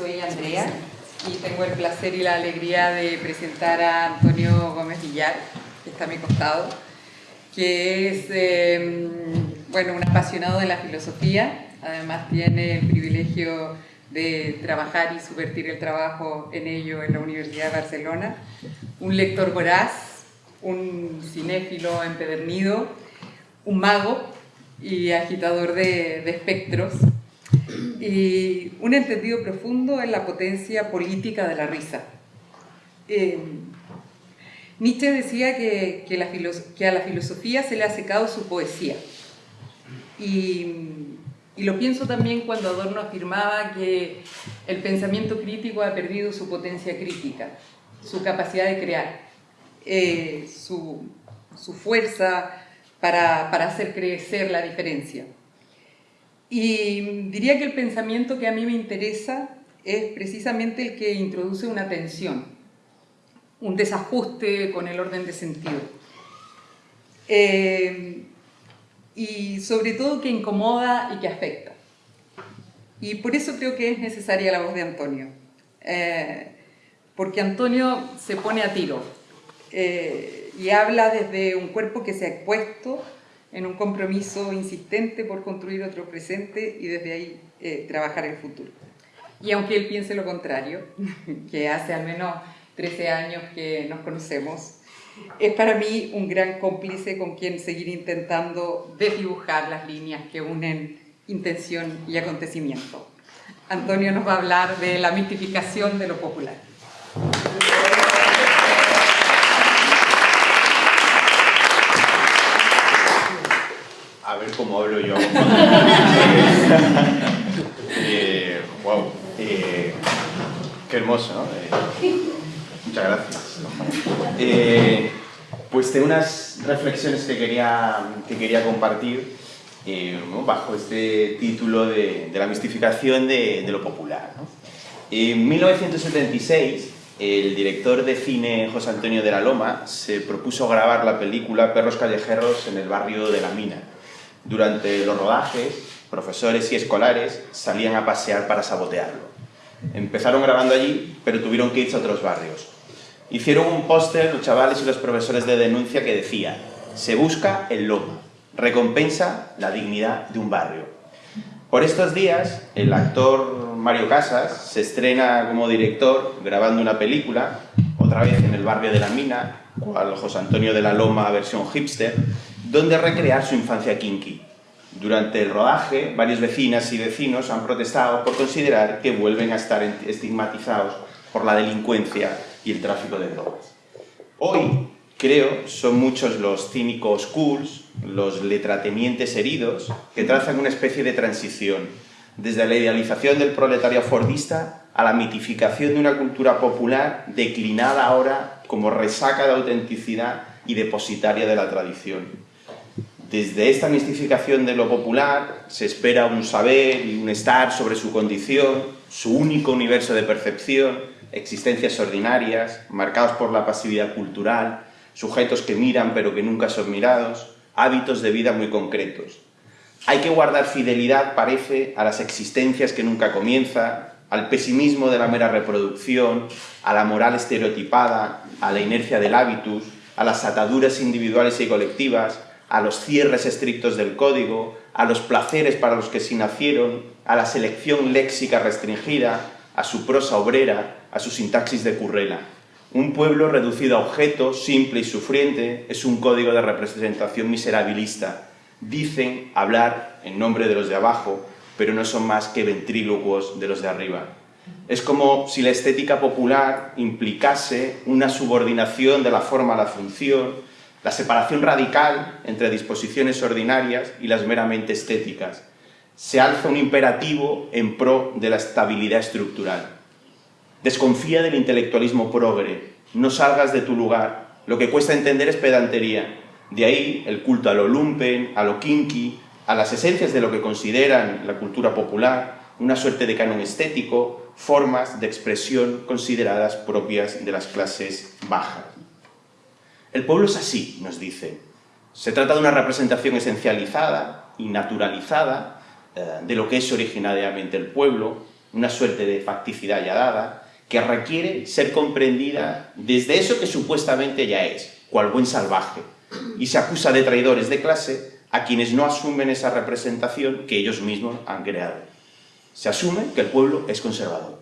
soy Andrea y tengo el placer y la alegría de presentar a Antonio Gómez Villar, que está a mi costado, que es em, bueno, un apasionado de la filosofía, además tiene el privilegio de trabajar y subvertir el trabajo en ello en la Universidad de Barcelona, un lector voraz, un cinéfilo empedernido, un mago y agitador de, de espectros, y un entendido profundo en la potencia política de la risa. Eh, Nietzsche decía que, a la filosofía se le ha secado su poesía. Y, lo pienso también cuando Adorno afirmaba que el pensamiento crítico ha perdido su potencia crítica, su capacidad de crear, eh, su, fuerza para hacer crecer la diferencia. Y diría que el pensamiento que a mí me interesa es precisamente el que introduce una tensión, un desajuste con el orden de sentido. Eh, y sobre todo que incomoda y que afecta. Y por eso creo que es necesaria la voz de Antonio. Eh, porque Antonio se pone a tiro eh, y habla desde un cuerpo que se ha expuesto en un compromiso insistente por construir otro presente y desde ahí eh, trabajar el futuro. Y aunque él piense lo contrario, que hace al menos 13 años que nos conocemos, es para mí un gran cómplice con quien seguir intentando desdibujar las líneas que unen intención y acontecimiento. Antonio nos va a hablar de la mitificación de lo popular. Ver cómo hablo yo. eh, wow, eh, qué hermoso, ¿no? Eh, muchas gracias. Eh, pues tengo unas reflexiones que quería, que quería compartir bajo este título de, la mistificación de, de lo popular. ¿no? En 1976, el director de cine José Antonio de la Loma se propuso grabar la película Perros callejeros en el barrio de La Mina, durante los rodajes, profesores y escolares salían a pasear para sabotearlo. Empezaron grabando allí, pero tuvieron que irse a otros barrios. Hicieron un póster los chavales y los profesores de denuncia que decía «Se busca el lobo, recompensa la dignidad de un barrio». Por estos días, el actor Mario Casas se estrena como director grabando una película, otra vez en el barrio de La Mina, cual José Antonio de la Loma versión hipster, donde recrear su infancia kinky. Durante el rodaje, varios vecinas y vecinos han protestado por considerar que vuelven a estar estigmatizados por la delincuencia y el tráfico de drogas. Hoy, creo, son muchos los cínicos cools, los letratemientes heridos, que trazan una especie de transición, desde la idealización del proletario fordista a la mitificación de una cultura popular declinada ahora como resaca de autenticidad y depositaria de la tradición. Desde esta mistificación de lo popular se espera un saber y un estar sobre su condición, su único universo de percepción, existencias ordinarias, marcados por la pasividad cultural, sujetos que miran pero que nunca son mirados, hábitos de vida muy concretos. Hay que guardar fidelidad, parece, a las existencias que nunca comienzan, al pesimismo de la mera reproducción, a la moral estereotipada, a la inercia del hábitus, a las ataduras individuales y colectivas, a los cierres estrictos del código, a los placeres para los que sí nacieron, a la selección léxica restringida, a su prosa obrera, a su sintaxis de currela. Un pueblo reducido a objeto, simple y sufriente, es un código de representación miserabilista. Dicen hablar en nombre de los de abajo, pero no son más que ventrílocuos de los de arriba. Es como si la estética popular implicase una subordinación de la forma a la función, la separación radical entre disposiciones ordinarias y las meramente estéticas. Se alza un imperativo en pro de la estabilidad estructural. Desconfía del intelectualismo progre, no salgas de tu lugar, lo que cuesta entender es pedantería. De ahí el culto a lo lumpen, a lo kinky, a las esencias de lo que consideran la cultura popular, una suerte de canon estético, formas de expresión consideradas propias de las clases bajas. El pueblo es así, nos dice. Se trata de una representación esencializada y naturalizada eh, de lo que es originariamente el pueblo, una suerte de facticidad ya dada, que requiere ser comprendida desde eso que supuestamente ya es, cual buen salvaje, y se acusa de traidores de clase a quienes no asumen esa representación que ellos mismos han creado. Se asume que el pueblo es conservador.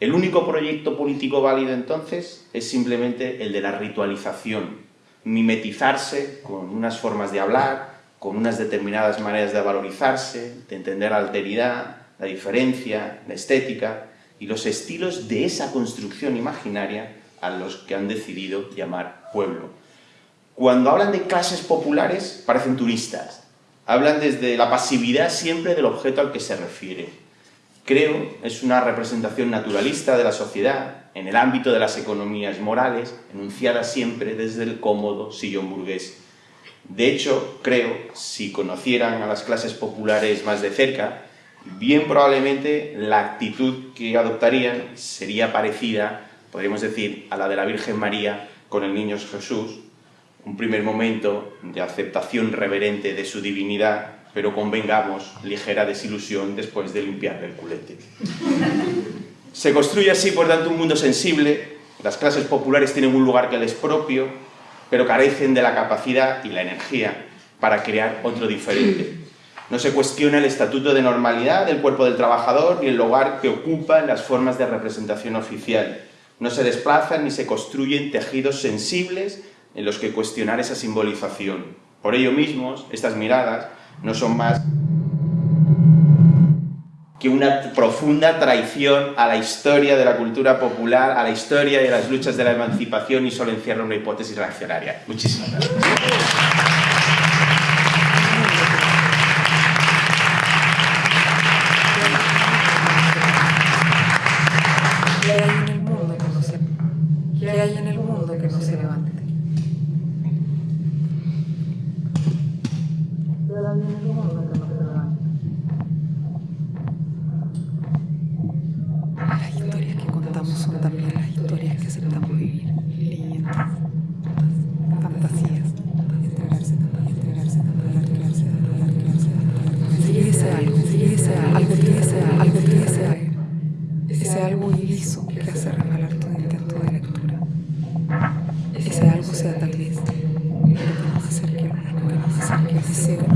El único proyecto político válido entonces es simplemente el de la ritualización, mimetizarse con unas formas de hablar, con unas determinadas maneras de valorizarse, de entender la alteridad, la diferencia, la estética y los estilos de esa construcción imaginaria a los que han decidido llamar pueblo. Cuando hablan de clases populares, parecen turistas. Hablan desde la pasividad siempre del objeto al que se refiere. Creo es una representación naturalista de la sociedad, en el ámbito de las economías morales, enunciada siempre desde el cómodo sillón burgués. De hecho, creo, si conocieran a las clases populares más de cerca, bien probablemente la actitud que adoptarían sería parecida, podríamos decir, a la de la Virgen María con el niño Jesús, un primer momento de aceptación reverente de su divinidad, pero convengamos, ligera desilusión después de limpiarle el culete. Se construye así, por tanto, un mundo sensible, las clases populares tienen un lugar que les propio, pero carecen de la capacidad y la energía para crear otro diferente. No se cuestiona el estatuto de normalidad del cuerpo del trabajador ni el lugar que ocupa en las formas de representación oficial. No se desplazan ni se construyen tejidos sensibles en los que cuestionar esa simbolización. Por ello mismos, estas miradas no son más que una profunda traición a la historia de la cultura popular, a la historia de las luchas de la emancipación y solo encierra una hipótesis reaccionaria. Muchísimas gracias. También las historias que aceptamos vivir, fantasías, entregarse, entregarse, entregarse, entregarse, algo, ese algo, ese algo, ese algo, iliso que hace regalar todo intento de lectura. Ese algo sea tal vez lo que nos acerque, lo que deseo,